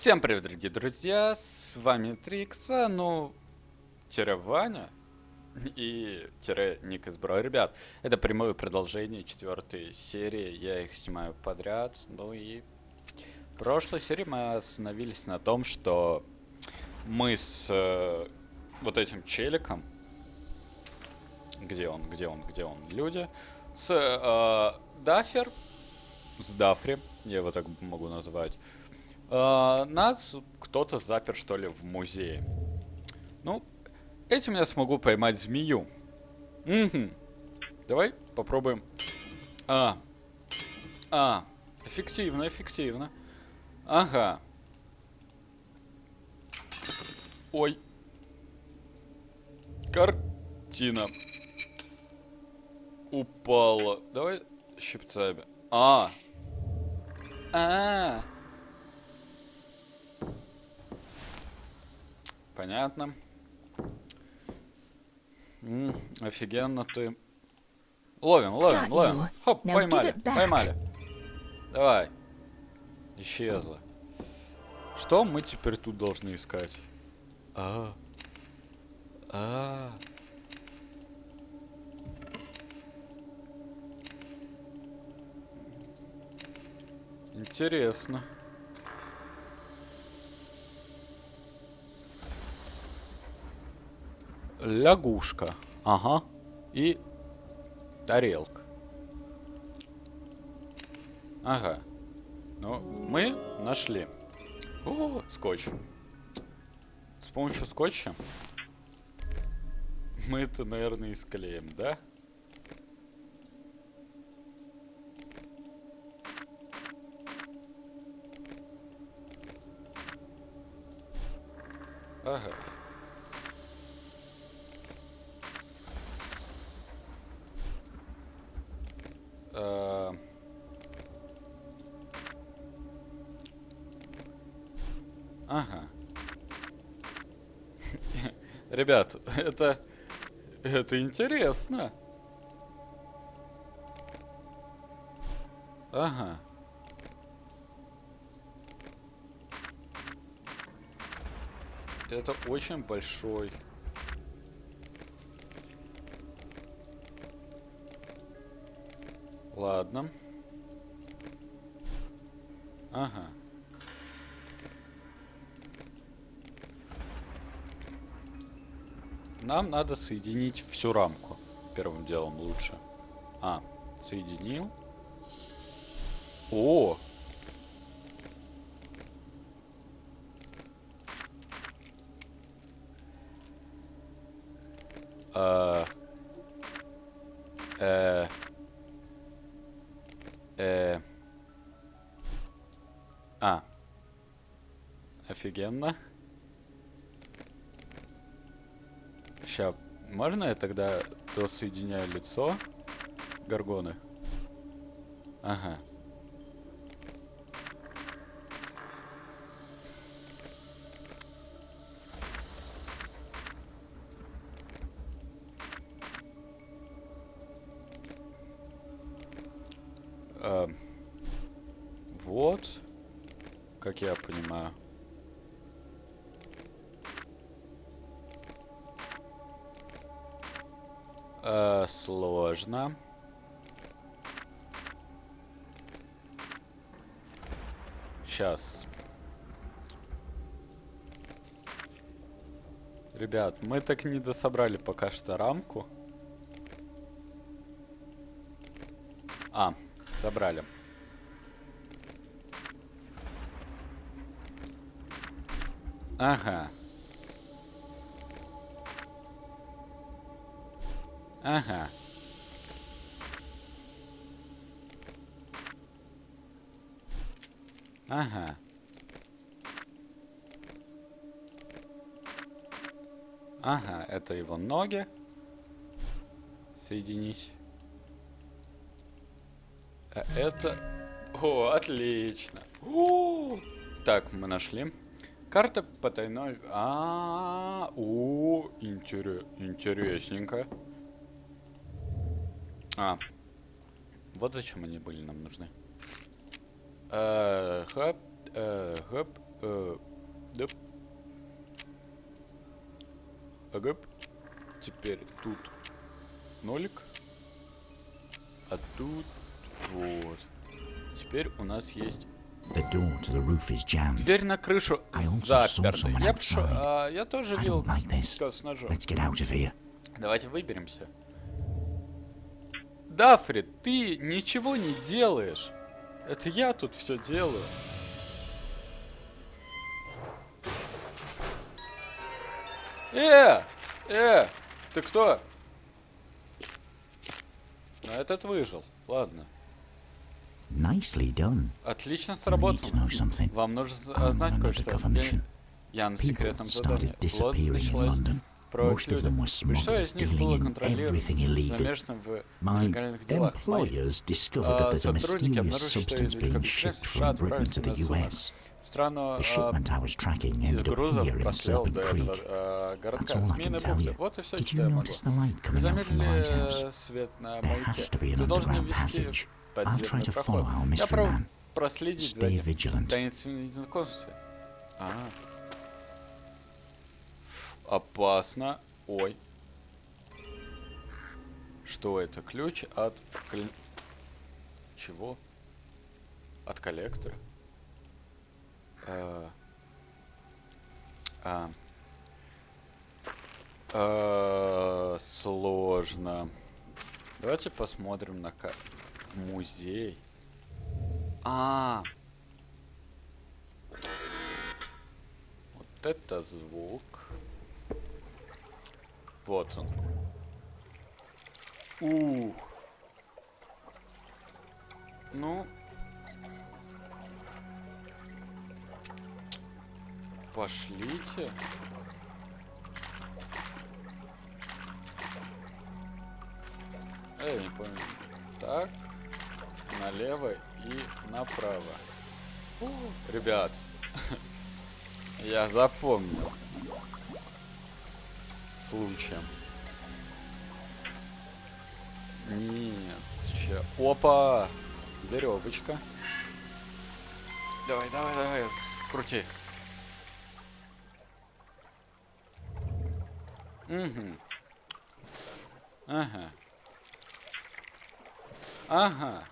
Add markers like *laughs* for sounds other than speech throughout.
Всем привет, дорогие друзья, с вами Трикса, ну, тире Ваня и тире Ник из Бро. Ребят, это прямое продолжение четвертой серии, я их снимаю подряд, ну и в прошлой серии мы остановились на том, что мы с э, вот этим челиком, где он, где он, где он, люди, с э, Дафер, с Дафри, я его так могу назвать, э, нас кто-то запер, что ли, в музее. Ну, этим я смогу поймать змею. Угу. Давай попробуем. А. А. Эффективно, эффективно. Ага. Ой. Картина. Упала. Давай щипцами. А. А. -а, Понятно. М -м, офигенно ты. Ловим, ловим, ловим. Хоп, поймали, поймали. Давай. Исчезла. Что мы теперь тут должны искать? А. А. Интересно. Лягушка. Ага. И тарелка. Ага. Ну, мы нашли. О, скотч. С помощью скотча мы это, наверное, и склеим, да? Ага. Э, ага. Ребят, это... Это интересно. Ага. Это очень большой Ладно. Ага. Нам надо соединить всю рамку. Первым делом лучше. А, соединил. О! Э, э, Э... А. Офигенно. Ща, можно я тогда досоединяю лицо Гаргоны? Ага. Э, вот, как я понимаю. Э, сложно. Сейчас. Ребят, мы так не дособрали пока что рамку. А, Собрали. Ага. Ага. Ага. Ага, это его ноги. Соединить. А это... О, отлично. О! Так, мы нашли. Карта потайной... А, -а, -а, о, интерес... интересненько. А, вот зачем они были нам нужны. Э, хоп, Э, гоп, э, доп. Гоп. Теперь тут нолик. А тут вот. Теперь у нас есть дверь на крышу заперта. Я, outside. а, я тоже видел like с ножом. Давайте выберемся. Дафри, ты ничего не делаешь. Это я тут все делаю. Э! Э! Ты кто? Ну, этот выжил. Ладно. Nicely done. Отлично сработано. Вам нужно знать кое-что. Я, я на секретном задании. in началась Most of them were smugglers dealing in everything illegal. My employers discovered that there's a mysterious substance being shipped from Britain to the US. The shipment I was tracking ended up here in Serpent Creek. That's all I can tell you. Did you notice the light coming out from the house? There has to be an underground passage. I'll try to follow our mystery man. Stay vigilant. Ah. Опасно. Ой. Что это? Ключ от... Чего? От коллектора? Э, А. Э, Сложно. Давайте посмотрим на ка- в музей. А. Вот это звук. Вот он. Ух. Ну. Пошлите. Эй, не понял. Так. Налево и направо. Ребят. *laughs* Я запомнил. Случаем. Нет. Ща. Опа! Веревочка. Давай, давай, давай, крути. Угу. Ага. Ага.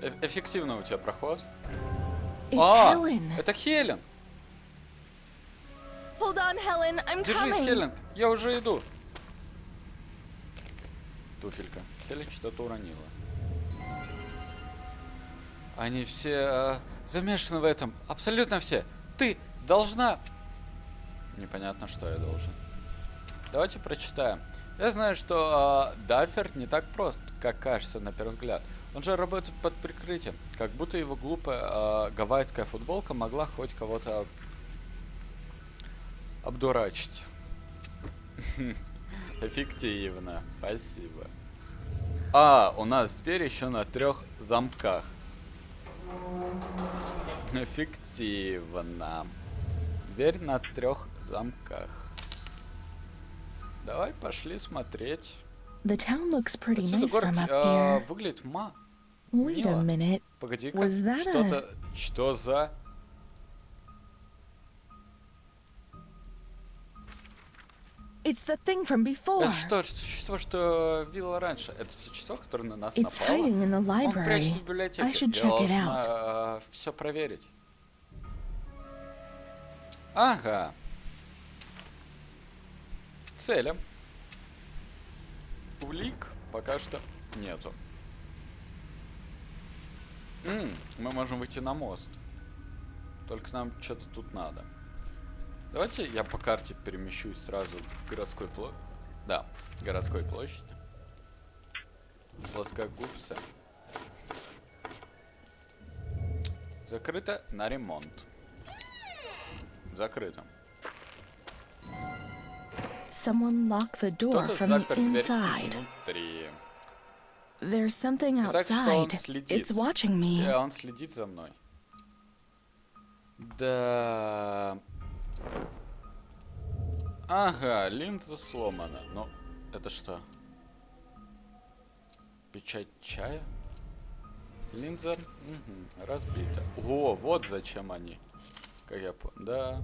Э- эффективно у тебя проход. It's а, Helen. это Хелен. Hold on, Helen. I'm Держись, coming. Хелен, я уже иду. Туфелька. Хелен что-то уронила. Они все э, замешаны в этом. Абсолютно все. Ты должна... Непонятно, что я должен. Давайте прочитаем. Я знаю, что э, Даффер не так прост, как кажется на первый взгляд. Он же работает под прикрытием. Как будто его глупая э, гавайская футболка могла хоть кого-то обдурачить. *laughs* Эффективно. Спасибо. А, у нас дверь еще на трех замках. Эффективно. Дверь на трех замках. Давай пошли смотреть. The town looks pretty Отсюда nice город from up а, here. выглядит ма. Wait a minute. A- Что-то. Что за. It's the thing from before. Это что, существо, что видела раньше? Это существо, которое на нас It's напало? hiding in the Он прячется library. в библиотеке. I should Я check it должна все проверить. Ага. Целям. Улик пока что нету. М, мы можем выйти на мост. Только нам что-то тут надо. Давайте я по карте перемещусь сразу к городской площади. Да, городской площади. Плоскогубцы. Закрыто на ремонт. Закрыто. Кто-то запер дверь inside. изнутри. There's something Итак, что он outside. следит? It's watching me. Да, он следит за мной. Да. Ага, линза сломана. Ну, это что? Печать чая? Линза мгм, разбита. О, вот зачем они. Как я понял. Да.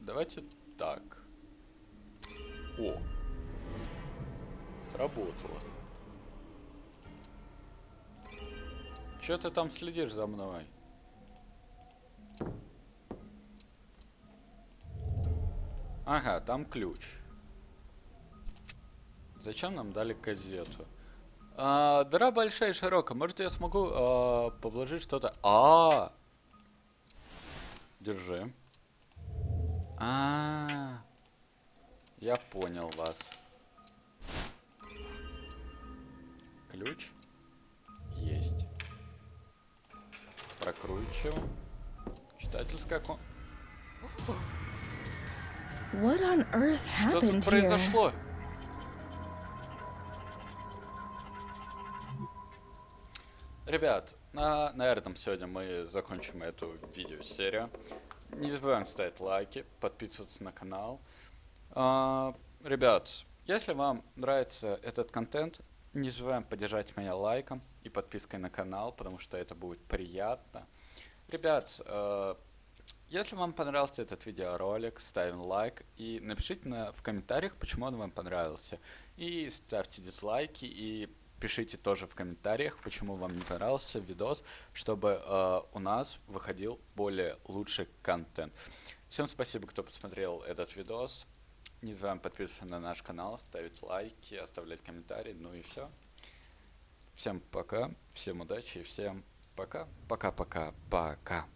Давайте так. О. Сработало. Че ты там следишь за мной? Ага, там ключ. Зачем нам дали газету? А, дыра большая и широкая. Может, я смогу а, положить что-то? А, держи. А, я понял вас. Ключ Прокручиваем. Читательская кон... What on earth Что тут произошло? Ребят, на, на этом сегодня мы закончим эту видеосерию. Не забываем ставить лайки, подписываться на канал. А, ребят, если вам нравится этот контент, не забываем поддержать меня лайком и подпиской на канал, потому что это будет приятно. Ребят, э, если вам понравился этот видеоролик, ставим лайк и напишите на, в комментариях, почему он вам понравился. И ставьте дизлайки и пишите тоже в комментариях, почему вам не понравился видос, чтобы э, у нас выходил более лучший контент. Всем спасибо, кто посмотрел этот видос. Не забываем подписываться на наш канал, ставить лайки, оставлять комментарии. Ну и все. Всем пока, всем удачи и всем пока. Пока-пока-пока.